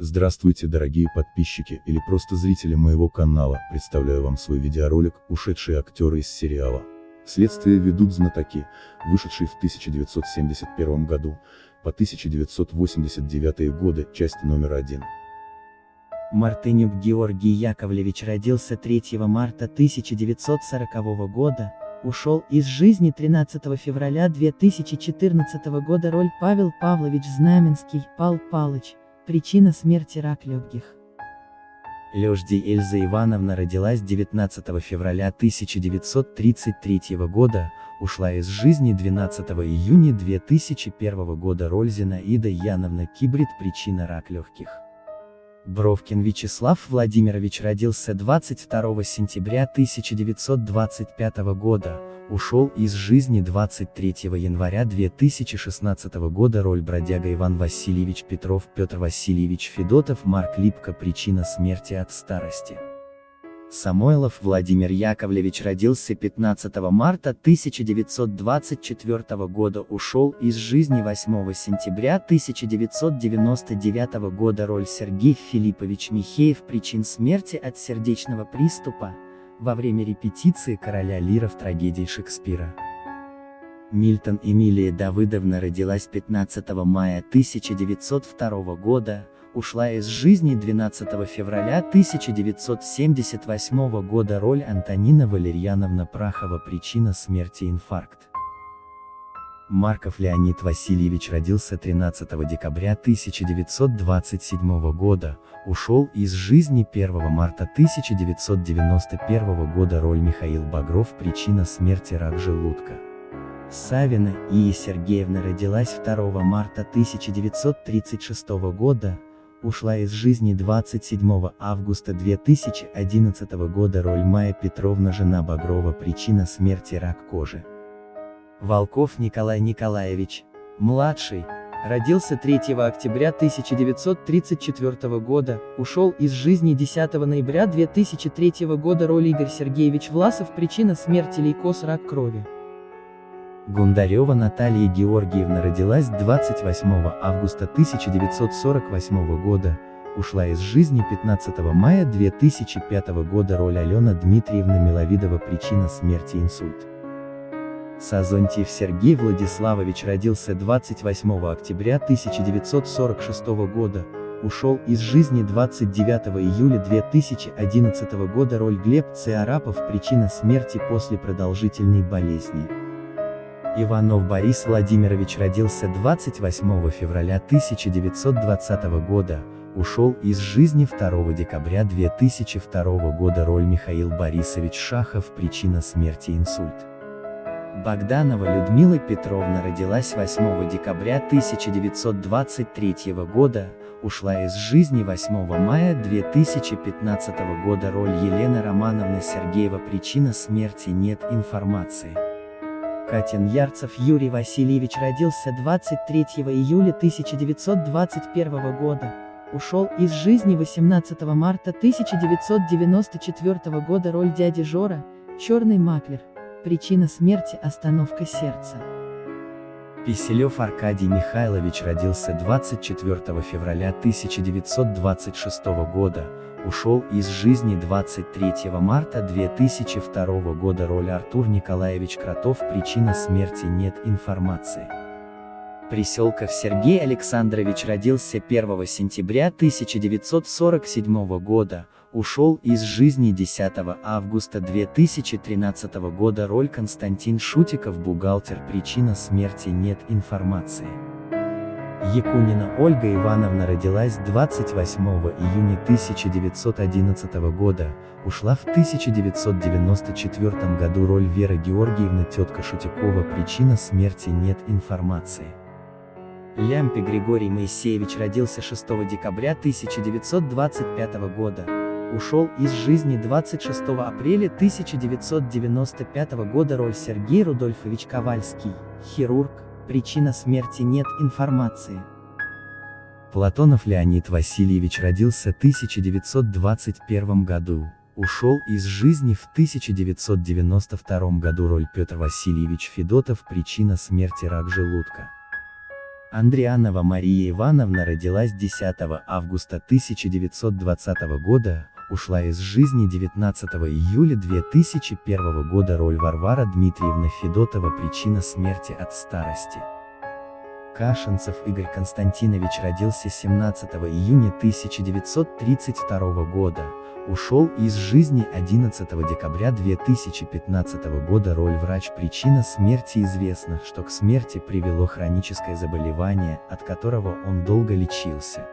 Здравствуйте дорогие подписчики или просто зрители моего канала, представляю вам свой видеоролик «Ушедшие актеры из сериала». Следствие ведут знатоки, вышедший в 1971 году, по 1989 годы, часть номер один. Мартынюк Георгий Яковлевич родился 3 марта 1940 года, ушел из жизни 13 февраля 2014 года роль Павел Павлович Знаменский, Пал Палыч, Причина смерти рак легких. Лёжди Эльза Ивановна родилась 19 февраля 1933 года, ушла из жизни 12 июня 2001 года роль Зинаида Яновна Кибрид причина рак легких. Бровкин Вячеслав Владимирович родился 22 сентября 1925 года, ушел из жизни 23 января 2016 года роль бродяга Иван Васильевич Петров Петр Васильевич Федотов Марк Липко Причина смерти от старости. Самойлов Владимир Яковлевич родился 15 марта 1924 года ушел из жизни 8 сентября 1999 года роль Сергей Филиппович Михеев причин смерти от сердечного приступа, во время репетиции короля Лира в трагедии Шекспира. Мильтон Эмилия Давыдовна родилась 15 мая 1902 года, ушла из жизни 12 февраля 1978 года роль Антонина Валерьяновна Прахова причина смерти инфаркт. Марков Леонид Васильевич родился 13 декабря 1927 года, ушел из жизни 1 марта 1991 года роль Михаил Багров причина смерти рак желудка. Савина Ия Сергеевна родилась 2 марта 1936 года, ушла из жизни 27 августа 2011 года роль Майя Петровна жена Багрова причина смерти рак кожи. Волков Николай Николаевич, младший, родился 3 октября 1934 года, ушел из жизни 10 ноября 2003 года роль Игорь Сергеевич Власов причина смерти лейкоз рак крови. Гундарева Наталья Георгиевна родилась 28 августа 1948 года, ушла из жизни 15 мая 2005 года роль Алена Дмитриевна Миловидова причина смерти инсульт. Сазонтьев Сергей Владиславович родился 28 октября 1946 года, ушел из жизни 29 июля 2011 года роль Глеб Циарапов причина смерти после продолжительной болезни. Иванов Борис Владимирович родился 28 февраля 1920 года, ушел из жизни 2 декабря 2002 года роль Михаил Борисович Шахов причина смерти инсульт. Богданова Людмила Петровна родилась 8 декабря 1923 года, ушла из жизни 8 мая 2015 года роль Елены Романовны Сергеева Причина смерти нет информации. Катин Ярцев Юрий Васильевич родился 23 июля 1921 года, ушел из жизни 18 марта 1994 года роль дяди Жора, черный маклер. Причина смерти – остановка сердца. Писелев Аркадий Михайлович родился 24 февраля 1926 года, ушел из жизни 23 марта 2002 года роль Артур Николаевич Кротов Причина смерти нет информации. Приселков Сергей Александрович родился 1 сентября 1947 года, ушел из жизни 10 августа 2013 года роль Константин Шутиков бухгалтер причина смерти нет информации. Якунина Ольга Ивановна родилась 28 июня 1911 года, ушла в 1994 году роль Вера Георгиевна тетка Шутикова причина смерти нет информации. Лямпи Григорий Моисеевич родился 6 декабря 1925 года, ушел из жизни 26 апреля 1995 года роль Сергей Рудольфович Ковальский, хирург, причина смерти нет информации. Платонов Леонид Васильевич родился 1921 году, ушел из жизни в 1992 году. Роль Петр Васильевич Федотов. Причина смерти рак желудка. Андрианова Мария Ивановна родилась 10 августа 1920 года, ушла из жизни 19 июля 2001 года роль Варвара Дмитриевна Федотова причина смерти от старости. Кашинцев Игорь Константинович родился 17 июня 1932 года, ушел из жизни 11 декабря 2015 года роль врач причина смерти известна, что к смерти привело хроническое заболевание, от которого он долго лечился.